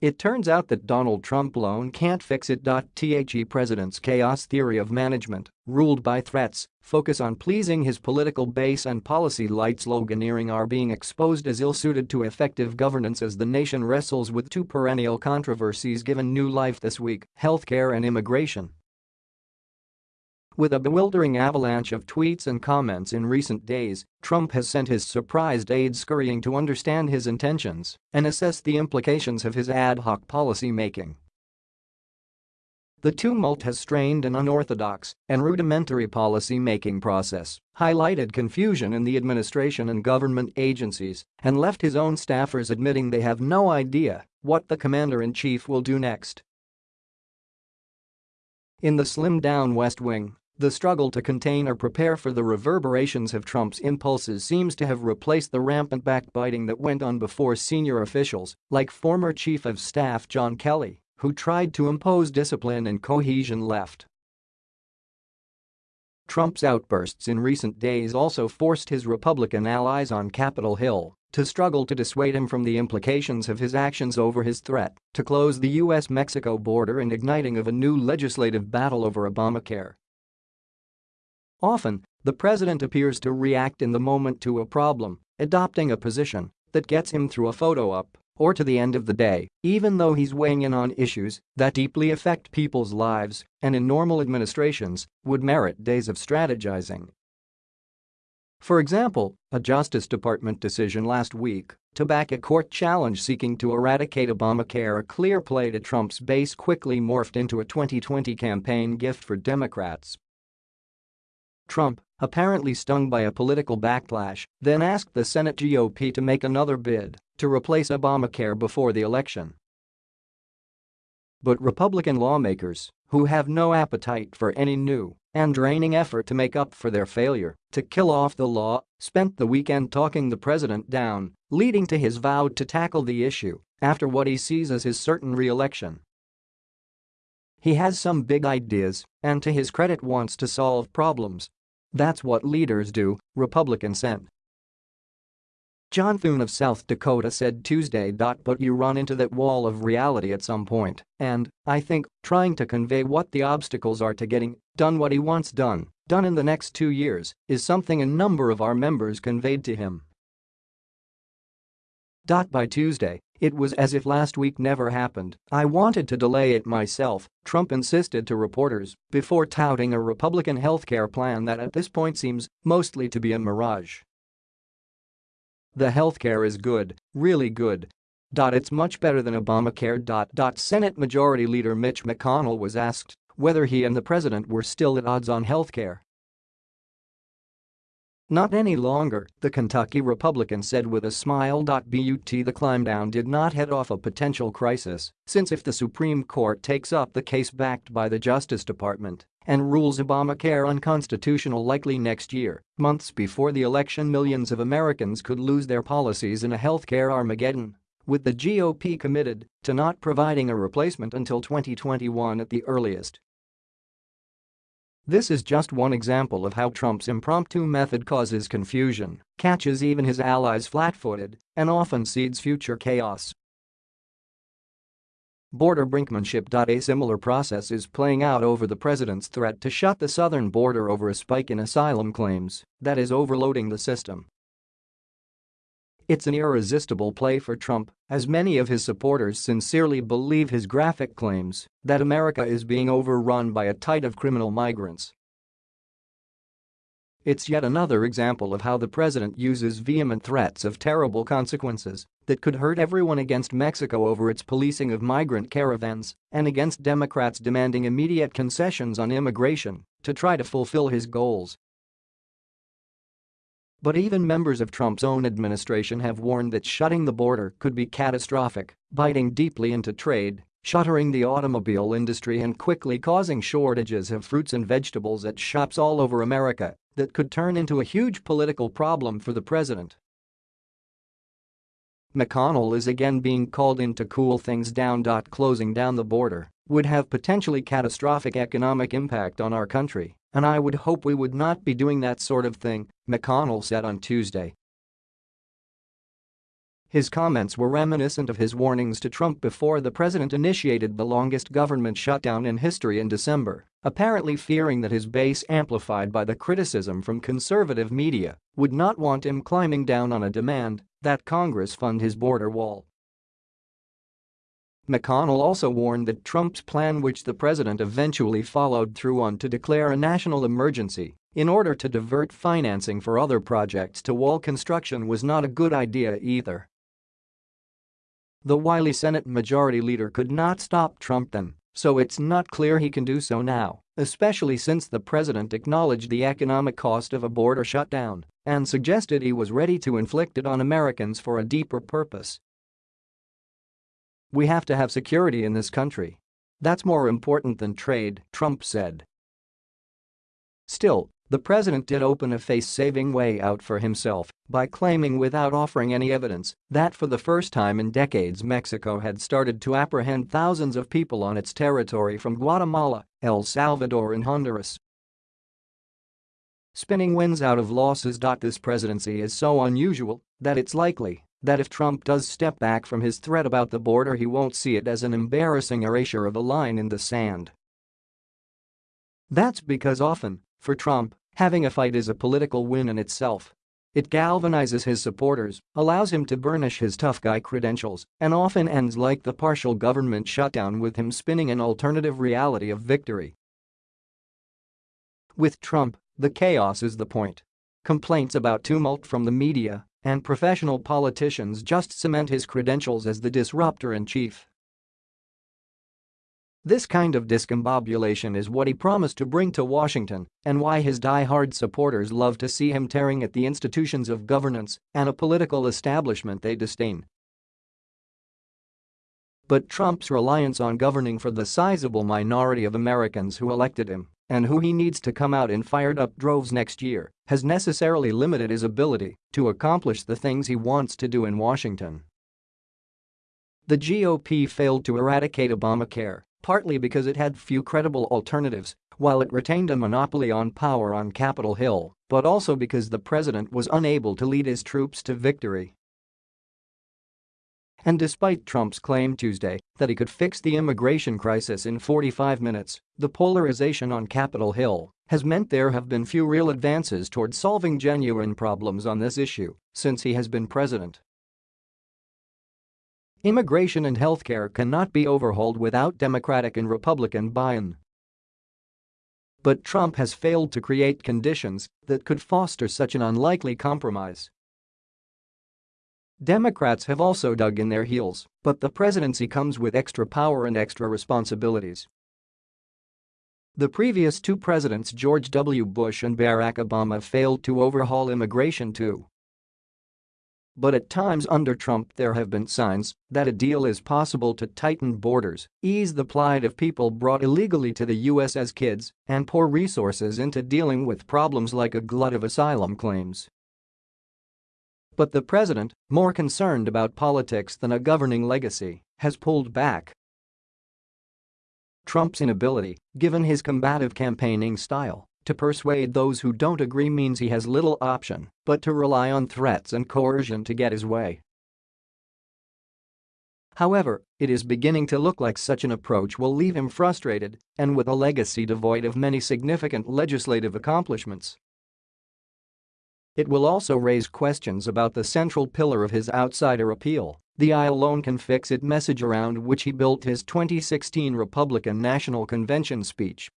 It turns out that Donald Trump alone can't fix it. The president's chaos theory of management, ruled by threats, focus on pleasing his political base and policy light sloganeering are being exposed as ill-suited to effective governance as the nation wrestles with two perennial controversies given new life this week, healthcare and immigration. With a bewildering avalanche of tweets and comments in recent days, Trump has sent his surprised aides scurrying to understand his intentions and assess the implications of his ad hoc policy making. The tumult has strained an unorthodox and rudimentary policy-making process, highlighted confusion in the administration and government agencies, and left his own staffers admitting they have no idea what the commander-in-chief will do next. In the slimmed-down West Wing, the struggle to contain or prepare for the reverberations of Trump's impulses seems to have replaced the rampant backbiting that went on before senior officials, like former Chief of Staff John Kelly, who tried to impose discipline and cohesion left. Trump's outbursts in recent days also forced his Republican allies on Capitol Hill to struggle to dissuade him from the implications of his actions over his threat to close the U.S.-Mexico border and igniting of a new legislative battle over Obamacare. Often, the president appears to react in the moment to a problem, adopting a position that gets him through a photo op or to the end of the day, even though he's weighing in on issues that deeply affect people's lives and in normal administrations would merit days of strategizing. For example, a Justice Department decision last week to back a court challenge seeking to eradicate Obamacare a clear play to Trump's base quickly morphed into a 2020 campaign gift for Democrats Trump, apparently stung by a political backlash, then asked the Senate GOP to make another bid to replace Obamacare before the election. But Republican lawmakers, who have no appetite for any new and draining effort to make up for their failure to kill off the law, spent the weekend talking the president down, leading to his vow to tackle the issue after what he sees as his certain re-election. He has some big ideas and to his credit wants to solve problems that's what leaders do, Republicans said. John Thune of South Dakota said Tuesday. But you run into that wall of reality at some point, and, I think, trying to convey what the obstacles are to getting done what he wants done, done in the next two years, is something a number of our members conveyed to him. By Tuesday, it was as if last week never happened, I wanted to delay it myself, Trump insisted to reporters before touting a Republican healthcare plan that at this point seems mostly to be a mirage. The healthcare is good, really good. It's much better than Obamacare. Senate Majority Leader Mitch McConnell was asked whether he and the president were still at odds on healthcare. Not any longer, the Kentucky Republican said with a smile. But the climb-down did not head off a potential crisis, since if the Supreme Court takes up the case backed by the Justice Department and rules Obamacare unconstitutional likely next year, months before the election millions of Americans could lose their policies in a healthcare Armageddon. With the GOP committed to not providing a replacement until 2021 at the earliest. This is just one example of how Trump's impromptu method causes confusion, catches even his allies flat-footed, and often seeds future chaos. Border brinkmanship. A similar process is playing out over the president's threat to shut the southern border over a spike in asylum claims that is overloading the system. It's an irresistible play for Trump, as many of his supporters sincerely believe his graphic claims that America is being overrun by a tide of criminal migrants. It's yet another example of how the president uses vehement threats of terrible consequences that could hurt everyone against Mexico over its policing of migrant caravans and against Democrats demanding immediate concessions on immigration to try to fulfill his goals but even members of Trump's own administration have warned that shutting the border could be catastrophic, biting deeply into trade, shuttering the automobile industry and quickly causing shortages of fruits and vegetables at shops all over America that could turn into a huge political problem for the president. McConnell is again being called in to cool things down. Closing down the border would have potentially catastrophic economic impact on our country and I would hope we would not be doing that sort of thing, McConnell said on Tuesday. His comments were reminiscent of his warnings to Trump before the president initiated the longest government shutdown in history in December, apparently fearing that his base amplified by the criticism from conservative media would not want him climbing down on a demand that Congress fund his border wall. McConnell also warned that Trump's plan which the president eventually followed through on to declare a national emergency in order to divert financing for other projects to wall construction was not a good idea either. The wily Senate Majority Leader could not stop Trump then, so it's not clear he can do so now, especially since the president acknowledged the economic cost of a border shutdown and suggested he was ready to inflict it on Americans for a deeper purpose. We have to have security in this country. That's more important than trade, Trump said. Still, the president did open a face-saving way out for himself by claiming without offering any evidence that for the first time in decades Mexico had started to apprehend thousands of people on its territory from Guatemala, El Salvador and Honduras. Spinning wins out of losses. This presidency is so unusual that it's likely that if Trump does step back from his threat about the border he won't see it as an embarrassing erasure of a line in the sand. That's because often, for Trump, Having a fight is a political win in itself. It galvanizes his supporters, allows him to burnish his tough guy credentials, and often ends like the partial government shutdown with him spinning an alternative reality of victory. With Trump, the chaos is the point. Complaints about tumult from the media and professional politicians just cement his credentials as the disruptor-in-chief. This kind of discombobulation is what he promised to bring to Washington and why his die-hard supporters love to see him tearing at the institutions of governance and a political establishment they disdain. But Trump's reliance on governing for the sizable minority of Americans who elected him and who he needs to come out in fired-up droves next year has necessarily limited his ability to accomplish the things he wants to do in Washington. The GOP failed to eradicate Obamacare partly because it had few credible alternatives while it retained a monopoly on power on Capitol Hill, but also because the president was unable to lead his troops to victory. And despite Trump's claim Tuesday that he could fix the immigration crisis in 45 minutes, the polarization on Capitol Hill has meant there have been few real advances toward solving genuine problems on this issue since he has been president. Immigration and healthcare cannot be overhauled without Democratic and Republican buy-in. But Trump has failed to create conditions that could foster such an unlikely compromise. Democrats have also dug in their heels, but the presidency comes with extra power and extra responsibilities. The previous two presidents George W. Bush and Barack Obama failed to overhaul immigration too. But at times under Trump there have been signs that a deal is possible to tighten borders, ease the plight of people brought illegally to the U.S. as kids, and pour resources into dealing with problems like a glut of asylum claims. But the president, more concerned about politics than a governing legacy, has pulled back. Trump's inability, given his combative campaigning style, to persuade those who don't agree means he has little option but to rely on threats and coercion to get his way. However, it is beginning to look like such an approach will leave him frustrated and with a legacy devoid of many significant legislative accomplishments. It will also raise questions about the central pillar of his outsider appeal, the I alone can fix it message around which he built his 2016 Republican National Convention speech